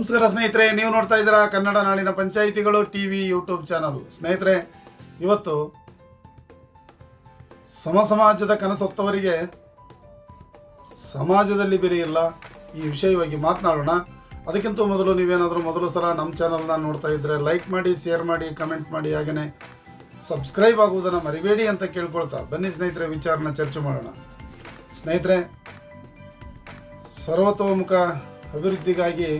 ನಮಸ್ಕಾರ ಸ್ನೇಹಿತರೆ, ನೀವು ನೋಡ್ತಾ ಇದ್ದೀರಾ ಕನ್ನಡ ನಾಡಿನ ಪಂಚಾಯಿತಿಗಳು ಟಿ ವಿ ಯೂಟ್ಯೂಬ್ ಚಾನಲ್. ಸ್ನೇಹಿತರೆ, ಇವತ್ತು ಸಮ ಸಮಾಜದ ಕನಸೊತ್ತವರಿಗೆ ಸಮಾಜದಲ್ಲಿ ಬೆಲೆ ಈ ವಿಷಯವಾಗಿ ಮಾತನಾಡೋಣ. ಅದಕ್ಕಿಂತ ಮೊದಲು ನೀವೇನಾದರೂ ಮೊದಲು ಸಲ ನಮ್ಮ ಚಾನಲ್ನ ನೋಡ್ತಾ ಇದ್ದರೆ ಲೈಕ್ ಮಾಡಿ ಶೇರ್ ಮಾಡಿ ಕಮೆಂಟ್ ಮಾಡಿ ಹಾಗೆಯೇ ಸಬ್ಸ್ಕ್ರೈಬ್ ಆಗುವುದನ್ನು ಮರಿಬೇಡಿ ಅಂತ ಕೇಳ್ಕೊಳ್ತಾ ಬನ್ನಿ ಸ್ನೇಹಿತರೆ, ವಿಚಾರನ ಚರ್ಚೆ ಮಾಡೋಣ. ಸ್ನೇಹಿತರೆ, ಸರ್ವತೋಮುಖ ಅಭಿವೃದ್ಧಿಗಾಗಿ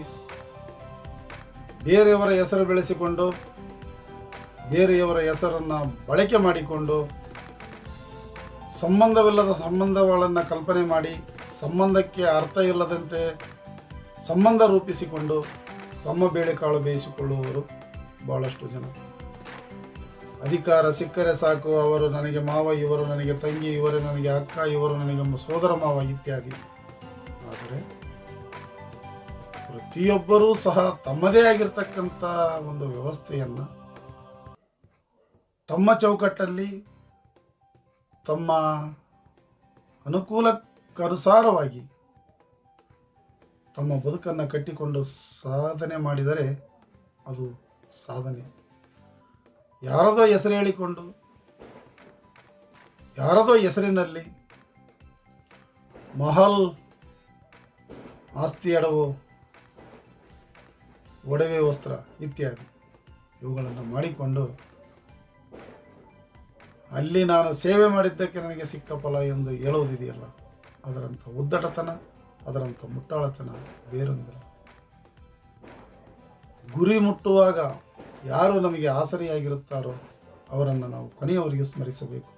ಬೇರೆಯವರ ಹೆಸರು ಬೆಳೆಸಿಕೊಂಡು, ಬೇರೆಯವರ ಹೆಸರನ್ನು ಬಳಕೆ ಮಾಡಿಕೊಂಡು, ಸಂಬಂಧವಿಲ್ಲದ ಸಂಬಂಧಗಳನ್ನು ಕಲ್ಪನೆ ಮಾಡಿ, ಸಂಬಂಧಕ್ಕೆ ಅರ್ಥ ಇಲ್ಲದಂತೆ ಸಂಬಂಧ ರೂಪಿಸಿಕೊಂಡು ತಮ್ಮ ಬೇಳೆಕಾಳು ಬೇಯಿಸಿಕೊಳ್ಳುವವರು ಬಹಳಷ್ಟು ಜನ. ಅಧಿಕಾರ ಸಿಕ್ಕರೆ ಸಾಕು, ಅವರು ನನಗೆ ಮಾವ, ಇವರು ನನಗೆ ತಂಗಿ, ಇವರು ನನಗೆ ಅಕ್ಕ, ಇವರು ನನಗೆ ಸೋದರ ಮಾವ ಇತ್ಯಾದಿ. ಆದರೆ ಪ್ರತಿಯೊಬ್ಬರೂ ಸಹ ತಮ್ಮದೇ ಆಗಿರ್ತಕ್ಕಂಥ ಒಂದು ವ್ಯವಸ್ಥೆಯನ್ನು ತಮ್ಮ ಚೌಕಟ್ಟಲ್ಲಿ ತಮ್ಮ ಅನುಕೂಲಕ್ಕನುಸಾರವಾಗಿ ತಮ್ಮ ಬದುಕನ್ನು ಕಟ್ಟಿಕೊಂಡು ಸಾಧನೆ ಮಾಡಿದರೆ ಅದು ಸಾಧನೆ. ಯಾರದೋ ಹೆಸರು ಹೇಳಿಕೊಂಡು, ಯಾರದೋ ಹೆಸರಿನಲ್ಲಿ ಮಹಲ್ ಆಸ್ತಿ ಅಡವು ಒಡವೆ ವಸ್ತ್ರ ಇತ್ಯಾದಿ. ಇವುಗಳನ್ನು ಮಾಡಿಕೊಂಡು ಅಲ್ಲಿ ನಾನು ಸೇವೆ ಮಾಡಿದ್ದಕ್ಕೆ ನನಗೆ ಸಿಕ್ಕ ಫಲ ಎಂದು ಹೇಳುವುದಿದೆಯಲ್ಲ, ಅದರಂಥ ಉದ್ದಟತನ, ಅದರಂಥ ಮುಟ್ಟಾಳತನ ಬೇರೊಂದಿಲ್ಲ. ಗುರಿ ಮುಟ್ಟುವಾಗ ಯಾರು ನಮಗೆ ಆಸರೆಯಾಗಿರುತ್ತಾರೋ ಅವರನ್ನು ನಾವು ಕೊನೆಯವರಿಗೆ ಸ್ಮರಿಸಬೇಕು.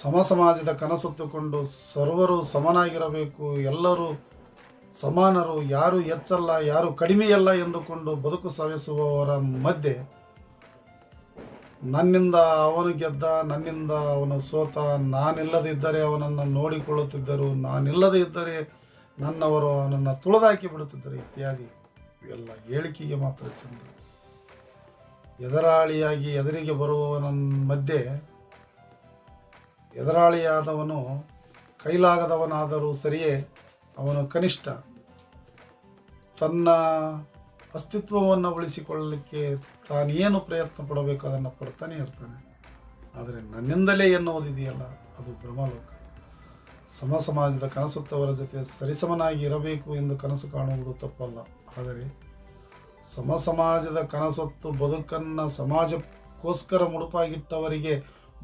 ಸಮ ಸಮಾಜದ ಕನಸೊತ್ತುಕೊಂಡು ಸರ್ವರು ಸಮನಾಗಿರಬೇಕು, ಎಲ್ಲರೂ ಸಮಾನರು ಯಾರು ಹೆಚ್ಚಲ್ಲ ಯಾರು ಕಡಿಮೆಯಲ್ಲ ಎಂದುಕೊಂಡು ಬದುಕು ಸಾಗಿಸುವವರ ಮಧ್ಯೆ ನನ್ನಿಂದ ಅವನು ಗೆದ್ದ, ನನ್ನಿಂದ ಅವನು ಸೋತ, ನಾನಿಲ್ಲದಿದ್ದರೆ ಅವನನ್ನು ನೋಡಿಕೊಳ್ಳುತ್ತಿದ್ದರು, ನಾನಿಲ್ಲದೇ ಇದ್ದರೆ ನನ್ನವರು ಅವನನ್ನು ತುಳಿದಾಕಿ ಬಿಡುತ್ತಿದ್ದರು ಇತ್ಯಾದಿ. ಇವೆಲ್ಲ ಹೇಳಿಕೆಗೆ ಮಾತ್ರ ಚಂದ. ಎದರಾಳಿಯಾಗಿ ಎದುರಿಗೆ ಬರುವವನ ಮಧ್ಯೆ ಎದುರಾಳಿಯಾದವನು ಕೈಲಾಗದವನಾದರೂ ಸರಿಯೇ ಅವನು ಕನಿಷ್ಠ ತನ್ನ ಅಸ್ತಿತ್ವವನ್ನು ಉಳಿಸಿಕೊಳ್ಳಲಿಕ್ಕೆ ತಾನೇನು ಪ್ರಯತ್ನ ಪಡಬೇಕು ಅದನ್ನು ಪಡ್ತಾನೆ ಇರ್ತಾನೆ. ಆದರೆ ನನ್ನಿಂದಲೇ ಎನ್ನುವುದಿದೆಯಲ್ಲ, ಅದು ಬ್ರಹ್ಮಲೋಕ. ಸಮ ಸಮಾಜದ ಕನಸುತ್ತವರ ಜೊತೆ ಸರಿಸಮನಾಗಿ ಇರಬೇಕು ಎಂದು ಕನಸು ಕಾಣುವುದು ತಪ್ಪಲ್ಲ. ಆದರೆ ಸಮ ಸಮಾಜದ ಕನಸೊತ್ತು ಬದುಕನ್ನು ಸಮಾಜಕ್ಕೋಸ್ಕರ ಮುಡುಪಾಗಿಟ್ಟವರಿಗೆ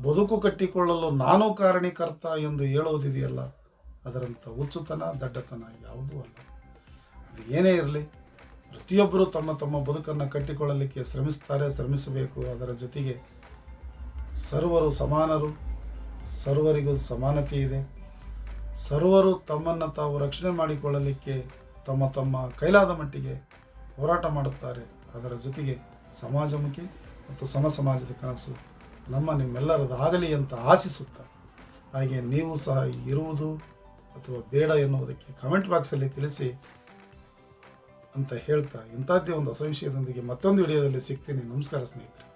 ಬದುಕು ಕಟ್ಟಿಕೊಳ್ಳಲು ನಾನು ಕಾರಣೀಕರ್ತ ಎಂದು ಹೇಳುವುದಿದೆಯಲ್ಲ ಅದರಂಥ ಹುಚ್ಚುತನ ದಡ್ಡತನ ಯಾವುದೂ ಅಲ್ಲ. ಅದು ಏನೇ ಇರಲಿ, ಪ್ರತಿಯೊಬ್ಬರು ತಮ್ಮ ತಮ್ಮ ಬದುಕನ್ನು ಕಟ್ಟಿಕೊಳ್ಳಲಿಕ್ಕೆ ಶ್ರಮಿಸ್ತಾರೆ, ಶ್ರಮಿಸಬೇಕು. ಅದರ ಜೊತೆಗೆ ಸರ್ವರು ಸಮಾನರು, ಸರ್ವರಿಗೂ ಸಮಾನತೆ ಇದೆ. ಸರ್ವರು ತಮ್ಮನ್ನು ತಾವು ರಕ್ಷಣೆ ಮಾಡಿಕೊಳ್ಳಲಿಕ್ಕೆ ತಮ್ಮ ತಮ್ಮ ಕೈಲಾದ ಮಟ್ಟಿಗೆ ಹೋರಾಟ ಮಾಡುತ್ತಾರೆ. ಅದರ ಜೊತೆಗೆ ಸಮಾಜಮುಖಿ ಮತ್ತು ಸಮ ಸಮಾಜದ ಕನಸು ನಮ್ಮ ನಿಮ್ಮೆಲ್ಲರದಾಗಲಿ ಅಂತ ಆಶಿಸುತ್ತಾ, ಹಾಗೆ ನೀವು ಸಹ ಇರುವುದು ಅಥವಾ ಬೇಡ ಎನ್ನುವುದಕ್ಕೆ ಕಾಮೆಂಟ್ ಬಾಕ್ಸಲ್ಲಿ ತಿಳಿಸಿ ಅಂತ ಹೇಳ್ತಾ ಇಂಥದ್ದೇ ಒಂದು ಹೊಸ ವಿಷಯದೊಂದಿಗೆ ಮತ್ತೊಂದು ವಿಡಿಯೋದಲ್ಲಿ ಸಿಗ್ತೀನಿ. ನಮಸ್ಕಾರ ಸ್ನೇಹಿತರೆ.